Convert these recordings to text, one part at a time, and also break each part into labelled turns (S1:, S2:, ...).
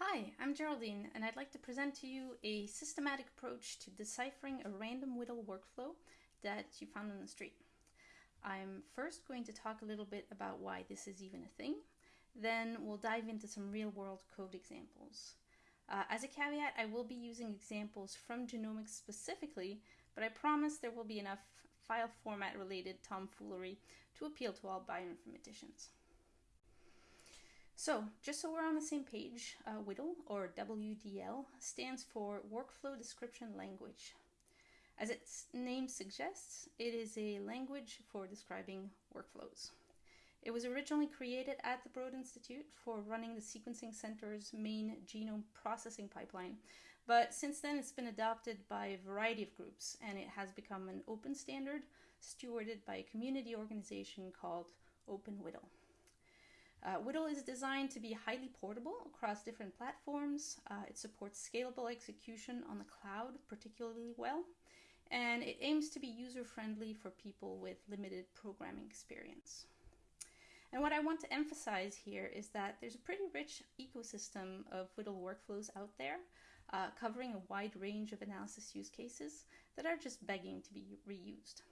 S1: Hi, I'm Geraldine, and I'd like to present to you a systematic approach to deciphering a random WDL workflow that you found on the street. I'm first going to talk a little bit about why this is even a thing, then we'll dive into some real-world code examples. Uh, as a caveat, I will be using examples from genomics specifically, but I promise there will be enough file format related tomfoolery to appeal to all bioinformaticians. So, just so we're on the same page, uh, WDL, or WDL, stands for Workflow Description Language. As its name suggests, it is a language for describing workflows. It was originally created at the Broad Institute for running the Sequencing Center's main genome processing pipeline, but since then it's been adopted by a variety of groups and it has become an open standard stewarded by a community organization called OpenWDL. Uh, WDL is designed to be highly portable across different platforms. Uh, it supports scalable execution on the cloud particularly well, and it aims to be user-friendly for people with limited programming experience. And what I want to emphasize here is that there's a pretty rich ecosystem of WDL workflows out there, uh, covering a wide range of analysis use cases that are just begging to be reused.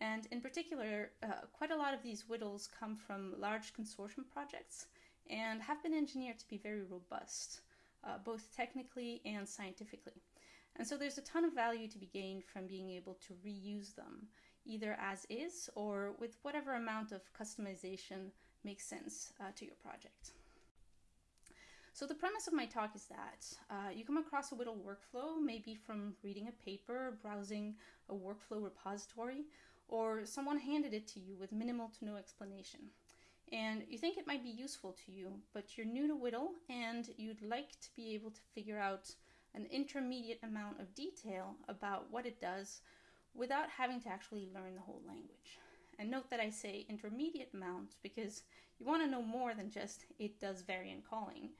S1: And in particular, uh, quite a lot of these WDLs come from large consortium projects and have been engineered to be very robust, uh, both technically and scientifically. And so there's a ton of value to be gained from being able to reuse them, either as is or with whatever amount of customization makes sense uh, to your project. So the premise of my talk is that uh, you come across a WDL workflow, maybe from reading a paper, browsing a workflow repository, or someone handed it to you with minimal to no explanation. And you think it might be useful to you, but you're new to WDL and you'd like to be able to figure out an intermediate amount of detail about what it does without having to actually learn the whole language. And note that I say intermediate amount because you want to know more than just it does variant calling.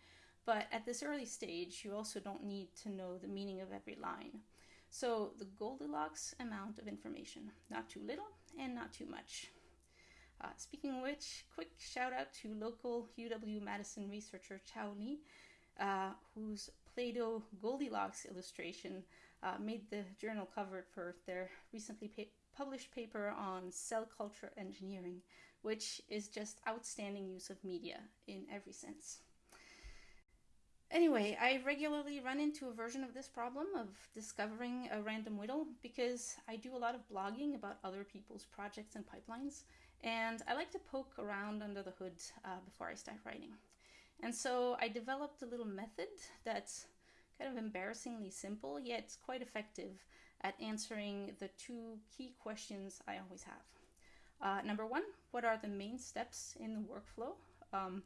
S1: But at this early stage, you also don't need to know the meaning of every line. So the Goldilocks amount of information, not too little and not too much. Uh, speaking of which, quick shout out to local UW-Madison researcher Chao Li, uh, whose Play-Doh Goldilocks illustration uh, made the journal cover for their recently pa published paper on cell culture engineering, which is just outstanding use of media in every sense. Anyway, I regularly run into a version of this problem of discovering a random WDL because I do a lot of blogging about other people's projects and pipelines, and I like to poke around under the hood uh, before I start writing. And so I developed a little method that's kind of embarrassingly simple, yet quite effective at answering the two key questions I always have. Uh, number one, what are the main steps in the workflow? Um,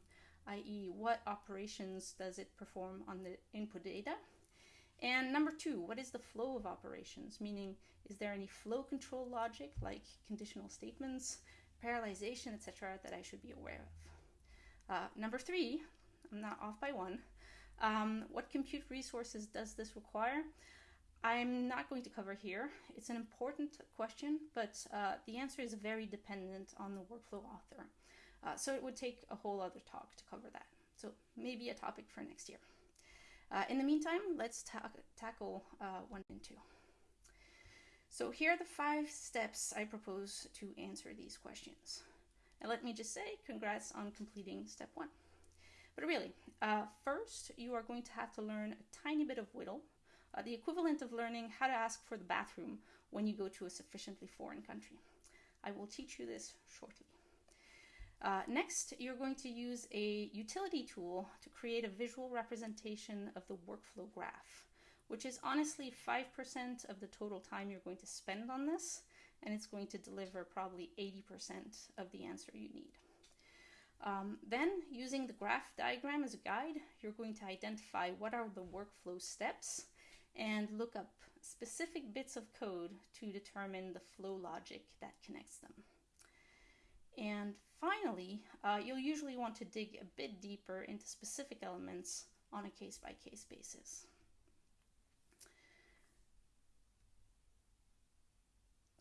S1: i.e. what operations does it perform on the input data? And number two, what is the flow of operations? Meaning, is there any flow control logic like conditional statements, parallelization, etc., that I should be aware of? Uh, number three, I'm not off by one. Um, what compute resources does this require? I'm not going to cover here. It's an important question, but uh, the answer is very dependent on the workflow author. Uh, so it would take a whole other talk to cover that. So maybe a topic for next year. Uh, in the meantime, let's ta tackle uh, one and two. So here are the five steps I propose to answer these questions. And let me just say, congrats on completing step one. But really, uh, first, you are going to have to learn a tiny bit of WDL, uh, the equivalent of learning how to ask for the bathroom when you go to a sufficiently foreign country. I will teach you this shortly. Uh, next, you're going to use a utility tool to create a visual representation of the workflow graph, which is honestly 5% of the total time you're going to spend on this, and it's going to deliver probably 80% of the answer you need. Um, then, using the graph diagram as a guide, you're going to identify what are the workflow steps and look up specific bits of code to determine the flow logic that connects them. And finally, uh, you'll usually want to dig a bit deeper into specific elements on a case-by-case -case basis.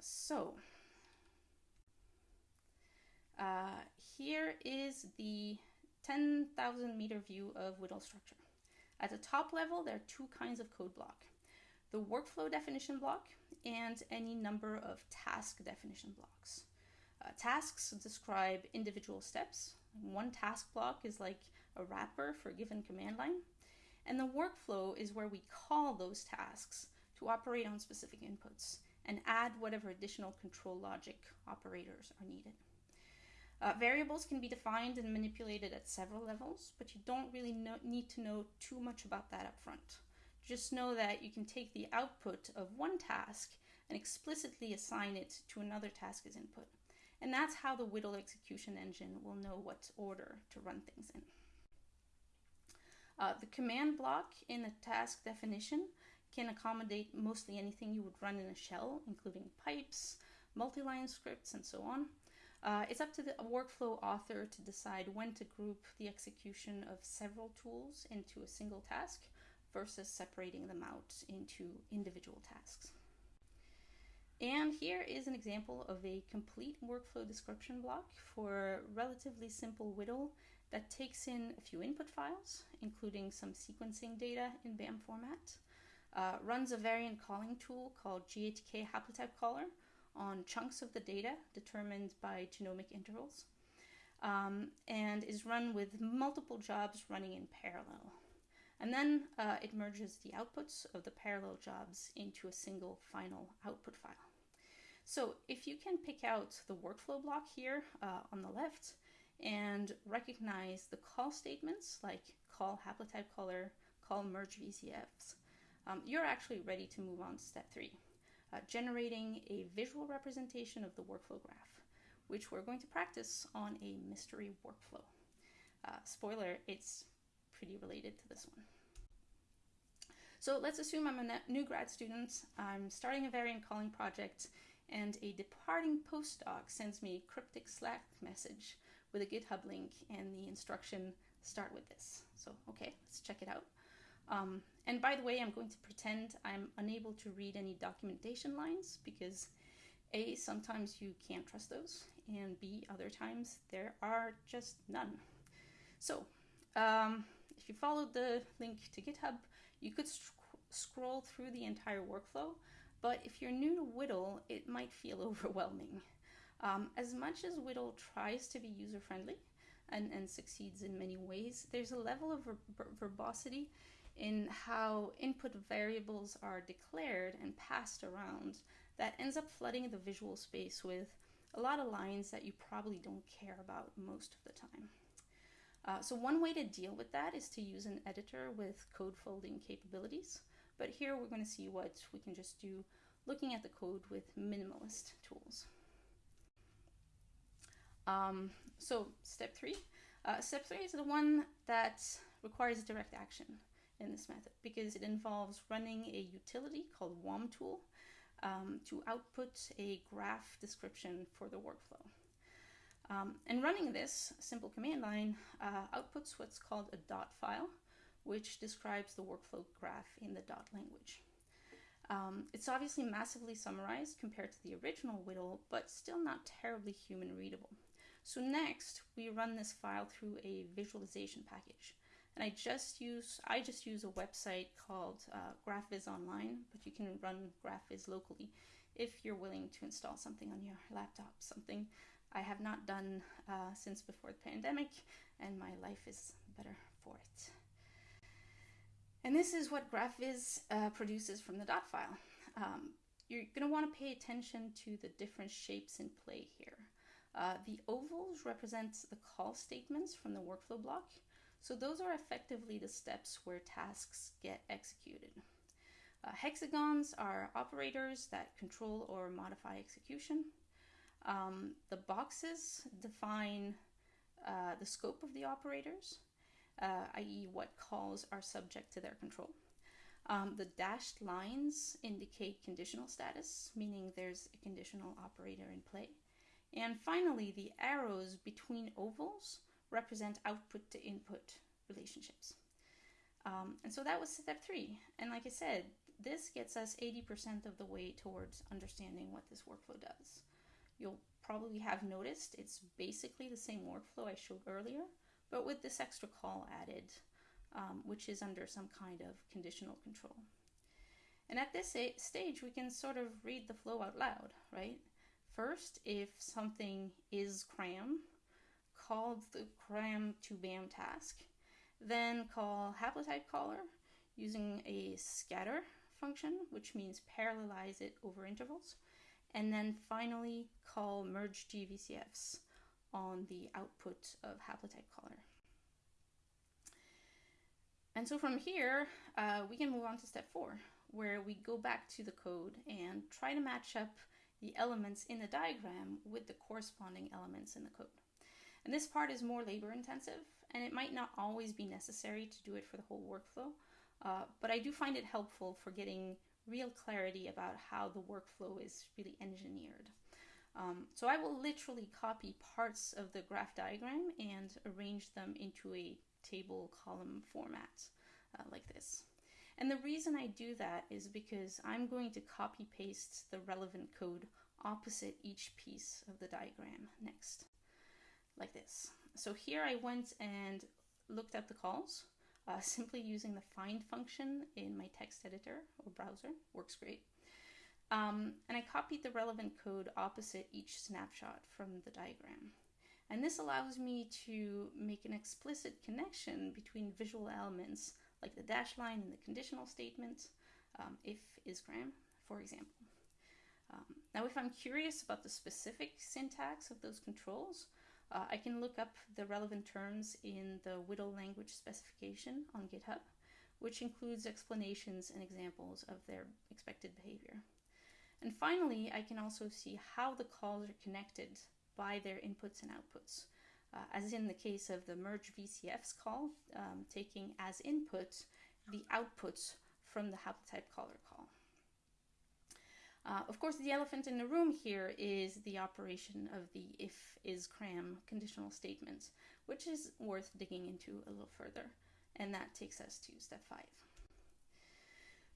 S1: So, uh, here is the 10,000 meter view of WDL structure. At the top level, there are two kinds of code block the workflow definition block and any number of task definition blocks. Uh, tasks describe individual steps. One task block is like a wrapper for a given command line. And the workflow is where we call those tasks to operate on specific inputs and add whatever additional control logic operators are needed. Uh, variables can be defined and manipulated at several levels, but you don't really know, need to know too much about that up front. Just know that you can take the output of one task and explicitly assign it to another task as input. And that's how the WDL execution engine will know what order to run things in. Uh, the command block in a task definition can accommodate mostly anything you would run in a shell, including pipes, multi-line scripts, and so on. Uh, it's up to the workflow author to decide when to group the execution of several tools into a single task versus separating them out into individual tasks. And here is an example of a complete workflow description block for a relatively simple WDL that takes in a few input files, including some sequencing data in BAM format, uh, runs a variant calling tool called GATK haplotype caller on chunks of the data determined by genomic intervals, um, and is run with multiple jobs running in parallel. And then uh, it merges the outputs of the parallel jobs into a single final output file. So if you can pick out the workflow block here uh, on the left and recognize the call statements like call haplotype caller, call merge VCFs, um, you're actually ready to move on to step three, uh, generating a visual representation of the workflow graph, which we're going to practice on a mystery workflow. Uh, spoiler, it's pretty related to this one. So let's assume I'm a new grad student, I'm starting a variant calling project, and a departing postdoc sends me a cryptic Slack message with a GitHub link and the instruction start with this. So, okay, let's check it out. Um, and by the way, I'm going to pretend I'm unable to read any documentation lines because A, sometimes you can't trust those, and B, other times there are just none. So, um, if you followed the link to GitHub, you could sc scroll through the entire workflow, but if you're new to WDL, it might feel overwhelming. Um, as much as WDL tries to be user friendly and, and succeeds in many ways, there's a level of ver verbosity in how input variables are declared and passed around that ends up flooding the visual space with a lot of lines that you probably don't care about most of the time. Uh, so one way to deal with that is to use an editor with code folding capabilities. But here we're going to see what we can just do looking at the code with minimalist tools. Um, so step three. Uh, step three is the one that requires direct action in this method because it involves running a utility called WOMTool um, to output a graph description for the workflow. Um, and running this simple command line uh, outputs what's called a dot file, which describes the workflow graph in the dot language. Um, it's obviously massively summarized compared to the original WDL, but still not terribly human readable. So next, we run this file through a visualization package. And I just use I just use a website called uh, GraphViz Online, but you can run GraphViz locally if you're willing to install something on your laptop. Something I have not done uh, since before the pandemic, and my life is better for it. And this is what GraphViz uh, produces from the dot file. Um, you're going to want to pay attention to the different shapes in play here. Uh, the ovals represent the call statements from the workflow block, so those are effectively the steps where tasks get executed. Uh, hexagons are operators that control or modify execution. Um, the boxes define uh, the scope of the operators, uh, i.e. what calls are subject to their control. Um, the dashed lines indicate conditional status, meaning there's a conditional operator in play. And finally, the arrows between ovals represent output to input relationships. Um, and so that was step three. And like I said, this gets us 80% of the way towards understanding what this workflow does. You'll probably have noticed it's basically the same workflow I showed earlier, but with this extra call added. um, which is under some kind of conditional control. And at this stage, we can sort of read the flow out loud, right? First, if something is cram, call the cram to BAM task, then call haplotype caller using a scatter function, which means parallelize it over intervals, and then finally call merge GVCFs on the output of haplotype caller. And so from here, uh, we can move on to step four, where we go back to the code and try to match up the elements in the diagram with the corresponding elements in the code. And this part is more labor intensive, and it might not always be necessary to do it for the whole workflow, uh, but I do find it helpful for getting real clarity about how the workflow is really engineered. Um, so I will literally copy parts of the graph diagram and arrange them into a table column format uh, like this. And the reason I do that is because I'm going to copy paste the relevant code opposite each piece of the diagram next, like this. So here I went and looked at the calls, uh, simply using the find function in my text editor or browser, works great. Um, and I copied the relevant code opposite each snapshot from the diagram. And this allows me to make an explicit connection between visual elements like the dash line and the conditional statement, um, if gram, for example. Um, now, if I'm curious about the specific syntax of those controls, uh, I can look up the relevant terms in the WDL language specification on GitHub, which includes explanations and examples of their expected behavior. And finally, I can also see how the calls are connected by their inputs and outputs, uh, as in the case of the merge VCFs call, um, taking as input the outputs from the haplotype caller call. Uh, of course, the elephant in the room here is the operation of the if is cram conditional statement, which is worth digging into a little further. And that takes us to step five.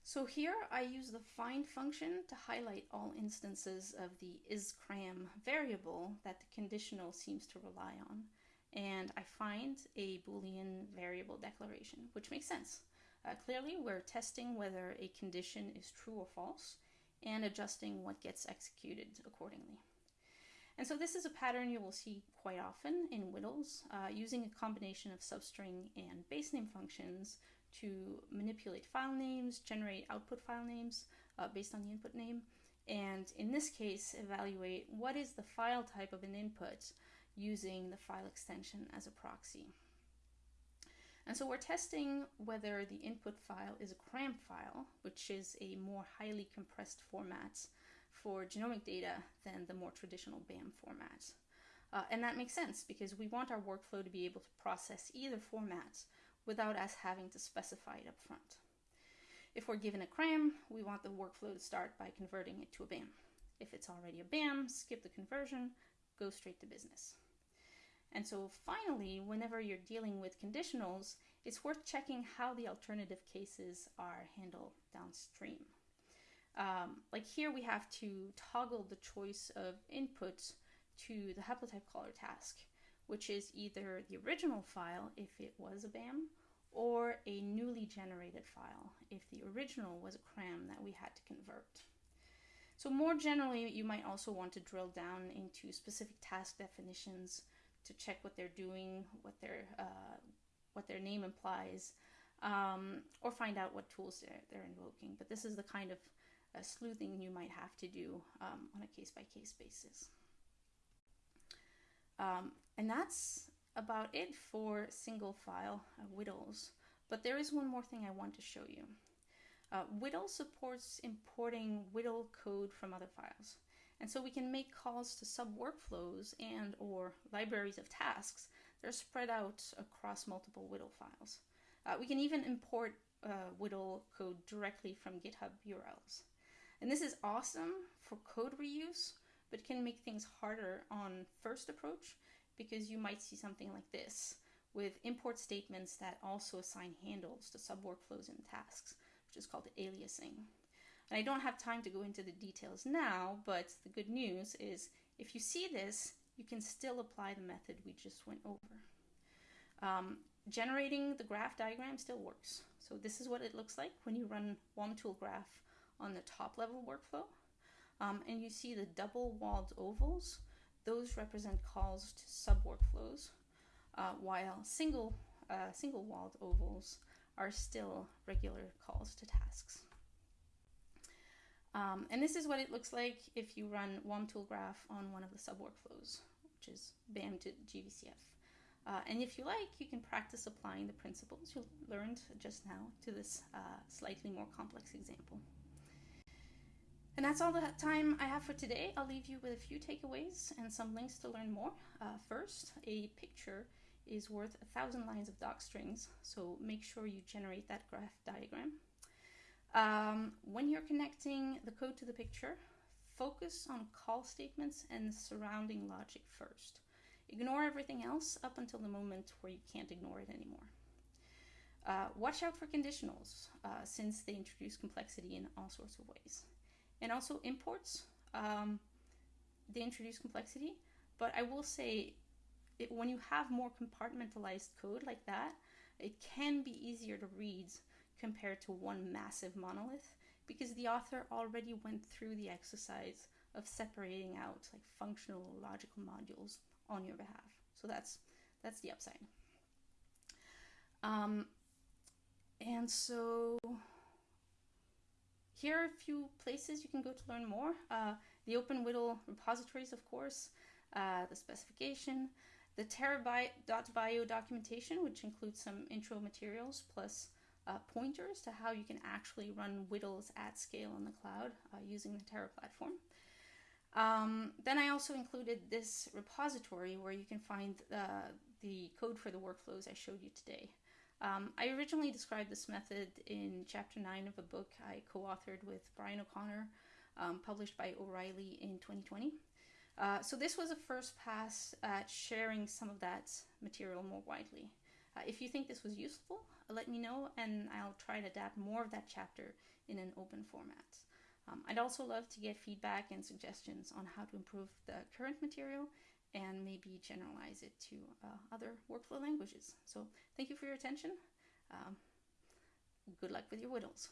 S1: So here I use the find function to highlight all instances of the isCram variable that the conditional seems to rely on. And I find a Boolean variable declaration, which makes sense. Uh, clearly, we're testing whether a condition is true or false and adjusting what gets executed accordingly. And so this is a pattern you will see quite often in WDLs, uh, using a combination of substring and base name functions to manipulate file names, generate output file names uh, based on the input name, and in this case, evaluate what is the file type of an input using the file extension as a proxy. And so we're testing whether the input file is a CRAM file, which is a more highly compressed format for genomic data than the more traditional BAM format. Uh, and that makes sense because we want our workflow to be able to process either format without us having to specify it up front. If we're given a CRAM, we want the workflow to start by converting it to a BAM. If it's already a BAM, skip the conversion, go straight to business. And so finally, whenever you're dealing with conditionals, it's worth checking how the alternative cases are handled downstream. Um, like here we have to toggle the choice of inputs to the haplotype caller task which is either the original file if it was a BAM or a newly generated file if the original was a CRAM that we had to convert. So more generally, you might also want to drill down into specific task definitions to check what they're doing, what their uh, what their name implies, um, or find out what tools they're, they're invoking. But this is the kind of uh, sleuthing you might have to do um, on a case by case basis. Um, and that's about it for single file uh, WDLs. But there is one more thing I want to show you. Uh, WDL supports importing WDL code from other files. And so we can make calls to sub workflows and or libraries of tasks that are spread out across multiple WDL files. Uh, we can even import uh, WDL code directly from GitHub URLs. And this is awesome for code reuse, but can make things harder on first approach because you might see something like this with import statements that also assign handles to sub workflows and tasks, which is called aliasing. And I don't have time to go into the details now, but the good news is if you see this, you can still apply the method we just went over. Um, generating the graph diagram still works. So this is what it looks like when you run WOM-tool graph on the top level workflow. Um, and you see the double walled ovals. Those represent calls to sub workflows, uh, while single uh, single walled ovals are still regular calls to tasks. Um, and this is what it looks like if you run WOM-tool graph on one of the sub workflows, which is BAM to GVCF. Uh, and if you like, you can practice applying the principles you learned just now to this uh, slightly more complex example. And that's all the time I have for today. I'll leave you with a few takeaways and some links to learn more. Uh, first, a picture is worth a thousand lines of doc strings, so make sure you generate that graph diagram. Um, when you're connecting the code to the picture, focus on call statements and surrounding logic first. Ignore everything else up until the moment where you can't ignore it anymore. Uh, watch out for conditionals uh, since they introduce complexity in all sorts of ways. And also imports, um, they introduce complexity, but I will say it, when you have more compartmentalized code like that, it can be easier to read compared to one massive monolith because the author already went through the exercise of separating out like functional logical modules on your behalf. So that's that's the upside. Um, and so here are a few places you can go to learn more. Uh, the OpenWDL repositories, of course, uh, the specification, the terra.bio documentation, which includes some intro materials plus uh, pointers to how you can actually run WDLs at scale on the cloud uh, using the Terra platform. Um, then I also included this repository where you can find the code for the workflows I showed you today. Um, I originally described this method in chapter 9 of a book I co authored with Brian O'Connor, um, published by O'Reilly in 2020. Uh, so, this was a first pass at sharing some of that material more widely. Uh, if you think this was useful, let me know and I'll try to adapt more of that chapter in an open format. Um, I'd also love to get feedback and suggestions on how to improve the current material and maybe generalize it to uh, other workflow languages. So thank you for your attention. Um, good luck with your WDLs.